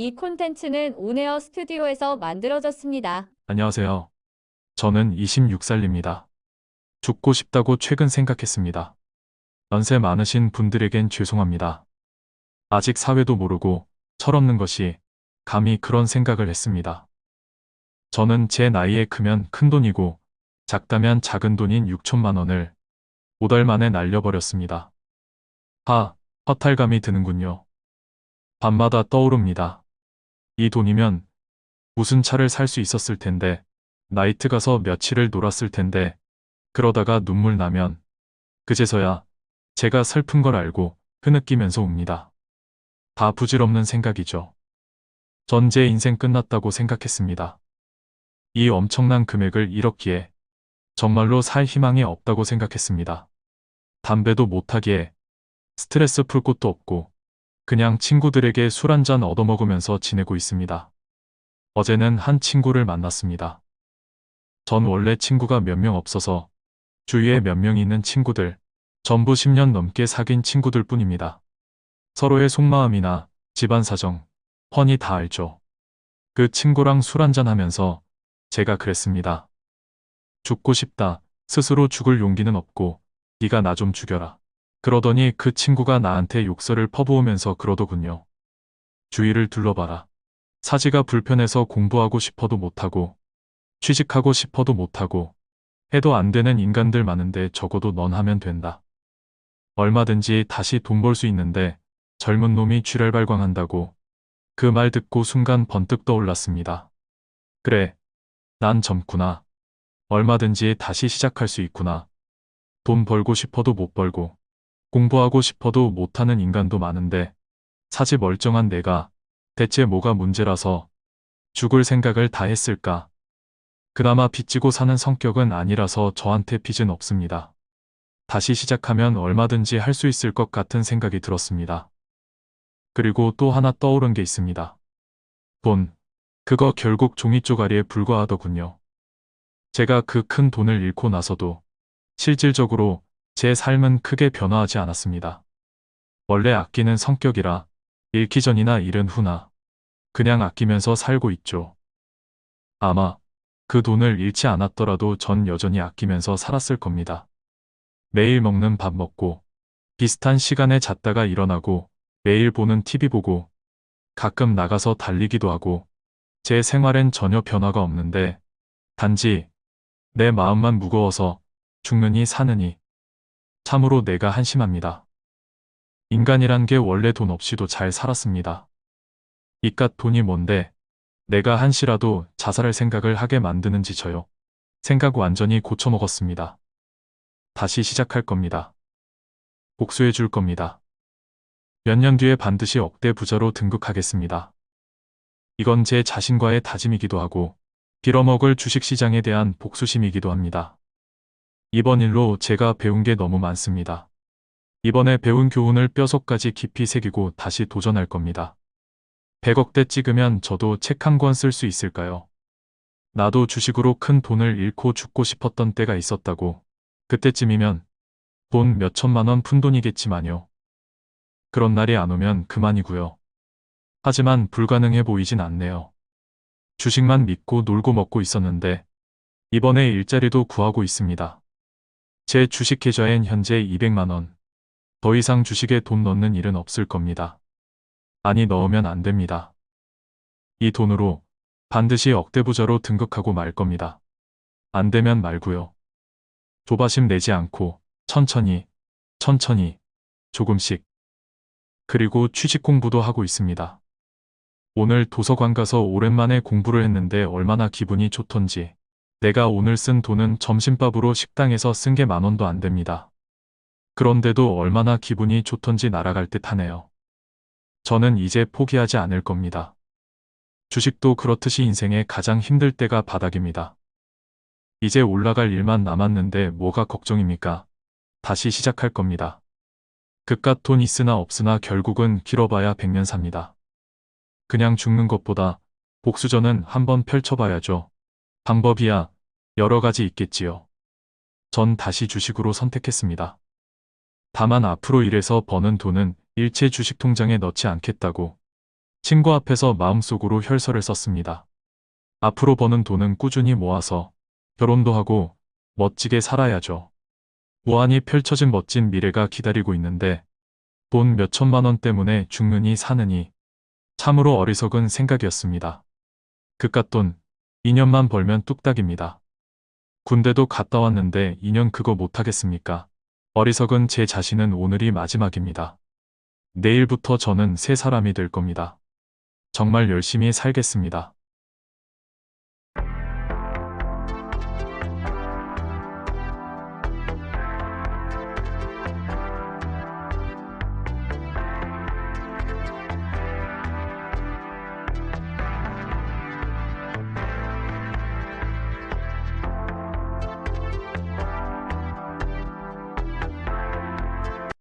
이 콘텐츠는 온에어 스튜디오에서 만들어졌습니다. 안녕하세요. 저는 26살입니다. 죽고 싶다고 최근 생각했습니다. 연세 많으신 분들에겐 죄송합니다. 아직 사회도 모르고 철없는 것이 감히 그런 생각을 했습니다. 저는 제 나이에 크면 큰 돈이고 작다면 작은 돈인 6천만 원을 5달 만에 날려버렸습니다. 하, 허탈감이 드는군요. 밤마다 떠오릅니다. 이 돈이면 무슨 차를 살 수 있었을 텐데, 나이트 가서 며칠을 놀았을 텐데, 그러다가 눈물 나면, 그제서야 제가 슬픈 걸 알고 흐느끼면서 웁니다. 다 부질없는 생각이죠. 전 제 인생 끝났다고 생각했습니다. 이 엄청난 금액을 잃었기에 정말로 살 희망이 없다고 생각했습니다. 담배도 못하기에 스트레스 풀 곳도 없고 그냥 친구들에게 술 한잔 얻어먹으면서 지내고 있습니다. 어제는 한 친구를 만났습니다. 전 원래 친구가 몇 명 없어서 주위에 몇 명 있는 친구들, 전부 10년 넘게 사귄 친구들 뿐입니다. 서로의 속마음이나 집안 사정, 훤히 다 알죠. 그 친구랑 술 한잔 하면서 제가 그랬습니다. 죽고 싶다. 스스로 죽을 용기는 없고 네가 나 좀 죽여라. 그러더니 그 친구가 나한테 욕설을 퍼부으면서 그러더군요. 주위를 둘러봐라. 사지가 불편해서 공부하고 싶어도 못하고 취직하고 싶어도 못하고 해도 안 되는 인간들 많은데 적어도 넌 하면 된다. 얼마든지 다시 돈 벌 수 있는데 젊은 놈이 쥐를 발광한다고 그 말 듣고 순간 번뜩 떠올랐습니다. 그래, 난 젊구나. 얼마든지 다시 시작할 수 있구나. 돈 벌고 싶어도 못 벌고 공부하고 싶어도 못하는 인간도 많은데 사지 멀쩡한 내가 대체 뭐가 문제라서 죽을 생각을 다 했을까? 그나마 빚지고 사는 성격은 아니라서 저한테 빚은 없습니다. 다시 시작하면 얼마든지 할 수 있을 것 같은 생각이 들었습니다. 그리고 또 하나 떠오른 게 있습니다. 돈. 그거 결국 종이 쪼가리에 불과하더군요. 제가 그 큰 돈을 잃고 나서도 실질적으로 제 삶은 크게 변화하지 않았습니다. 원래 아끼는 성격이라 잃기 전이나 잃은 후나 그냥 아끼면서 살고 있죠. 아마 그 돈을 잃지 않았더라도 전 여전히 아끼면서 살았을 겁니다. 매일 먹는 밥 먹고 비슷한 시간에 잤다가 일어나고 매일 보는 TV 보고 가끔 나가서 달리기도 하고 제 생활엔 전혀 변화가 없는데 단지 내 마음만 무거워서 죽느니 사느니 참으로 내가 한심합니다. 인간이란 게 원래 돈 없이도 잘 살았습니다. 이깟 돈이 뭔데 내가 한시라도 자살할 생각을 하게 만드는지 저요. 생각 완전히 고쳐먹었습니다. 다시 시작할 겁니다. 복수해 줄 겁니다. 몇 년 뒤에 반드시 억대 부자로 등극하겠습니다. 이건 제 자신과의 다짐이기도 하고 빌어먹을 주식시장에 대한 복수심이기도 합니다. 이번 일로 제가 배운 게 너무 많습니다. 이번에 배운 교훈을 뼈속까지 깊이 새기고 다시 도전할 겁니다. 100억대 찍으면 저도 책 한 권 쓸 수 있을까요? 나도 주식으로 큰 돈을 잃고 죽고 싶었던 때가 있었다고. 그때쯤이면 돈 몇천만 원 푼돈이겠지만요. 그런 날이 안 오면 그만이고요. 하지만 불가능해 보이진 않네요. 주식만 믿고 놀고 먹고 있었는데 이번에 일자리도 구하고 있습니다. 제 주식 계좌엔 현재 200만원. 더 이상 주식에 돈 넣는 일은 없을 겁니다. 아니 넣으면 안 됩니다. 이 돈으로 반드시 억대 부자로 등극하고 말 겁니다. 안 되면 말고요. 조바심 내지 않고 천천히, 천천히, 조금씩. 그리고 취직 공부도 하고 있습니다. 오늘 도서관 가서 오랜만에 공부를 했는데 얼마나 기분이 좋던지. 내가 오늘 쓴 돈은 점심밥으로 식당에서 쓴 게 만 원도 안 됩니다. 그런데도 얼마나 기분이 좋던지 날아갈 듯 하네요. 저는 이제 포기하지 않을 겁니다. 주식도 그렇듯이 인생의 가장 힘들 때가 바닥입니다. 이제 올라갈 일만 남았는데 뭐가 걱정입니까? 다시 시작할 겁니다. 그깟 돈 있으나 없으나 결국은 길어봐야 백년 삽니다. 그냥 죽는 것보다 복수전은 한번 펼쳐봐야죠. 방법이야 여러 가지 있겠지요. 전 다시 주식으로 선택했습니다. 다만 앞으로 일해서 버는 돈은 일체 주식 통장에 넣지 않겠다고 친구 앞에서 마음속으로 혈서를 썼습니다. 앞으로 버는 돈은 꾸준히 모아서 결혼도 하고 멋지게 살아야죠. 무한히 펼쳐진 멋진 미래가 기다리고 있는데 돈 몇천만 원 때문에 죽느니 사느니 참으로 어리석은 생각이었습니다. 그깟 돈 2년만 벌면 뚝딱입니다. 군대도 갔다 왔는데 2년 그거 못하겠습니까? 어리석은 제 자신은 오늘이 마지막입니다. 내일부터 저는 새 사람이 될 겁니다. 정말 열심히 살겠습니다.